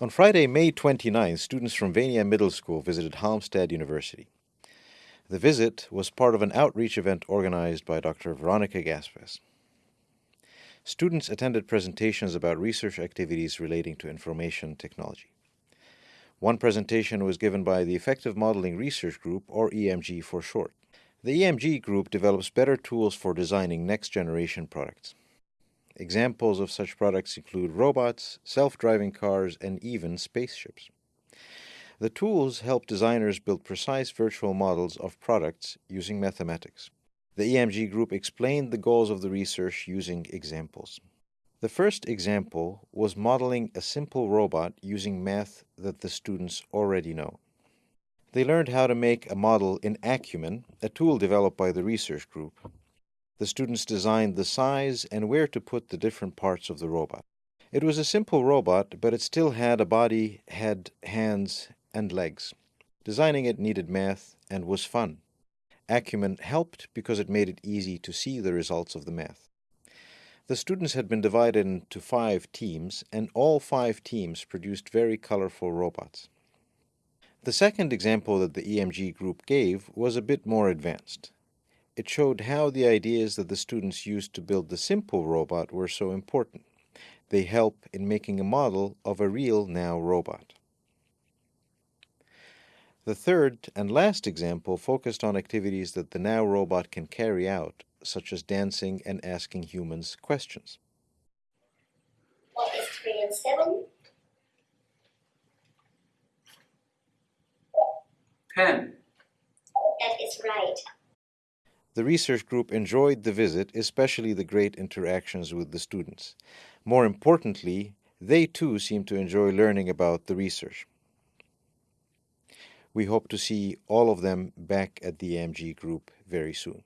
On Friday, May 29, students from Vania Middle School visited Halmstad University. The visit was part of an outreach event organized by Dr. Veronica Gaspes. Students attended presentations about research activities relating to information technology. One presentation was given by the Effective Modeling Research Group, or EMG for short. The EMG group develops better tools for designing next generation products. Examples of such products include robots, self-driving cars, and even spaceships. The tools help designers build precise virtual models of products using mathematics. The EMG group explained the goals of the research using examples. The first example was modeling a simple robot using math that the students already know. They learned how to make a model in Acumen, a tool developed by the research group. The students designed the size and where to put the different parts of the robot. It was a simple robot, but it still had a body, head, hands, and legs. Designing it needed math and was fun. Acumen helped because it made it easy to see the results of the math. The students had been divided into five teams, and all five teams produced very colorful robots. The second example that the EMG group gave was a bit more advanced. It showed how the ideas that the students used to build the simple robot were so important. They help in making a model of a real NAO robot. The third and last example focused on activities that the NAO robot can carry out, such as dancing and asking humans questions. What is 3 and 7? 10. That is right. The research group enjoyed the visit, especially the great interactions with the students. More importantly, they too seemed to enjoy learning about the research. We hope to see all of them back at the EMG group very soon.